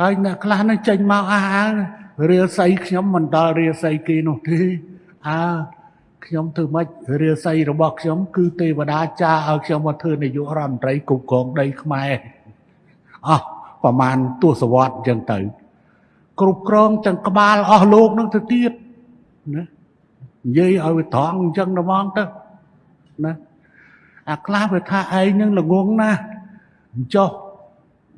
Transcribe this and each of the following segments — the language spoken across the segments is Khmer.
ហើយអ្នកខ្លះនឹងចេញមកអះអាងរាសីខ្ញុំមិនដល់រាសីគេនោះទេអើខ្ញុំធ្វើម៉េចរាសីរបស់ខ្ញុំគឺទេវតាចាឲ្យខ្ញុំមកធ្វើនាយករដ្ឋមន្ត្រីគ្រប់គ្រងដីខ្មែរអស់ប្រមាណទសវត្សរ៍អញ្ចឹងទៅ គ្រប់គ្រងទាំងក្បាលអស់លោកនឹងទៅទៀតណានិយាយឲ្យវាត្រង់អញ្ចឹងហ្មងទៅណាអាខ្លះវាថាឯងនឹងល្ងងណាស់អញ្ចោះ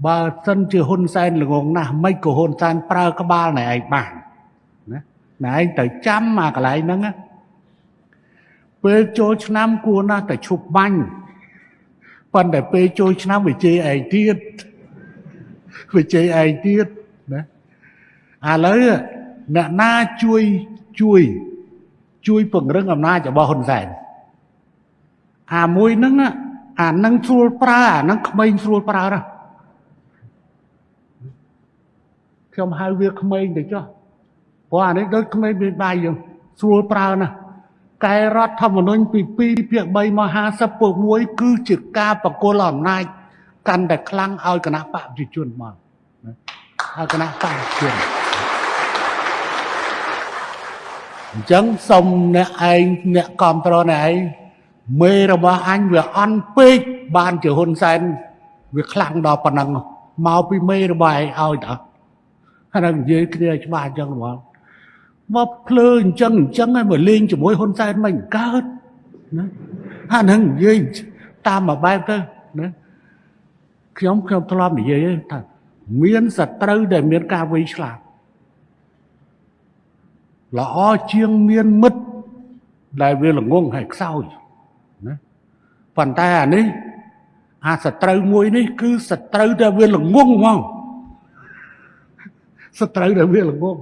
បើសិនជាហ៊ុនសែនល្ងងណាស់មិនក៏ហ៊ុនសែនប្រើក្បាលណែឯងបានណាណែឯងត្រូវចាំអាកន្លែងហ្នឹងណាពេលចូលឆ្នាំគួរណាស់តែឈប់បាញ់ប៉ុន្តែពេលចូលឆ្នាំវាជេរឯងទៀតវាជេរឯងទៀតណាឥឡូវអ្នកណាជួយជួយជួយពង្រឹងអំណាចរបស់ហ៊ុនសែនអាមួយហ្នឹងអានឹងស្រួលប្រើអានឹងក្មេងស្រួលប្រើណា ខ្ញុំហៅវាក្មេងទៅចុះព្រោះអានេះដូចក្មេងមានដៃយើងស្រួលប្រើណាកែរដ្ឋធម្មនុញ្ញពី2ភាគ3មក50ពុក1គឺជាការបកគលអំណាចកាន់តែខ្លាំងឲ្យគណៈបកប្រជាជនមកឲ្យគណៈបកប្រជាជនអញ្ចឹងសុំអ្នកឯងអ្នកគ្រប់គ្រងអ្នកឯងមេរបស់អញវាអន់ពេកបានជាហ៊ុនសែនវាខ្លាំងដល់ប៉ុណ្ណឹងមកពីមេរបស់ឯងឲ្យតើ ហើយនិយាយគ្នាច្បាស់អញ្ចឹងហ្មងមកភ្លើអញ្ចឹងអញ្ចឹងហើយមកលេងជាមួយហ៊ុនសែនមិនកើតណាអាហ្នឹងនិយាយតាមមួយបែបទៅណាខ្ញុំខ្ញុំធ្លាប់និយាយថាមានសត្រូវដែលមានការវៃឆ្លាតល្អជាងមានមិត្តដែលវាល្ងងហើយខ្សោយណាប៉ុន្តែអានេះអាសត្រូវមួយនេះគឺសត្រូវដែលវាល្ងងហ្មង សត្រូវដែលវាល្ងង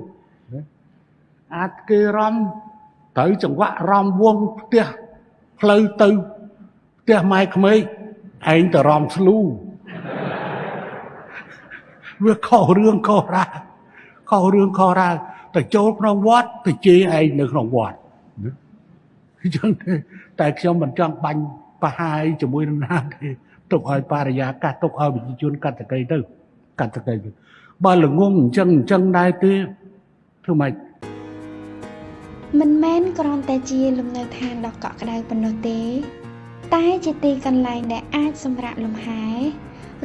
អាចគេរំត្រូវចង្វាក់រំវងផ្ទះផ្លូវទៅផ្ទះម៉ែក្មេកឯងទៅរំស្លូវាខុសរឿងខុសរ៉ាខុសរឿងខុសរ៉ាទៅចូលក្នុងវត្តទៅជេរឯងនៅក្នុងវត្តអញ្ចឹងទេតែខ្ញុំមិនចង់បាញ់បហាយជាមួយនរណាទេទុកឲ្យបរិយាកាសទុកឲ្យប្រជាជនកាត់តកៃទៅ កាត់តកៃទៅបើល្ងងអញ្ចឹងអញ្ចឹងដែរទេធ្វើម៉េចមិនមែនគ្រាន់តែជាលំនៅឋានដ៏កក់ក្ដៅប៉ុណ្ណោះទេ តែជាទីកន្លែងដែលអាចសម្រាកលំហែ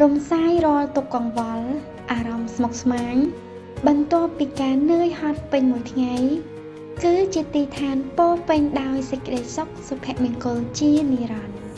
រំសាយរាល់ទុក្ខកង្វល់អារម្មណ៍ស្មុគស្មាញបន្ទាប់ពីការនឿយហត់ពេញមួយថ្ងៃគឺជាទីឋានពោពេញដោយសេចក្តីសុខសុភមង្គលជានិរន្តរ៍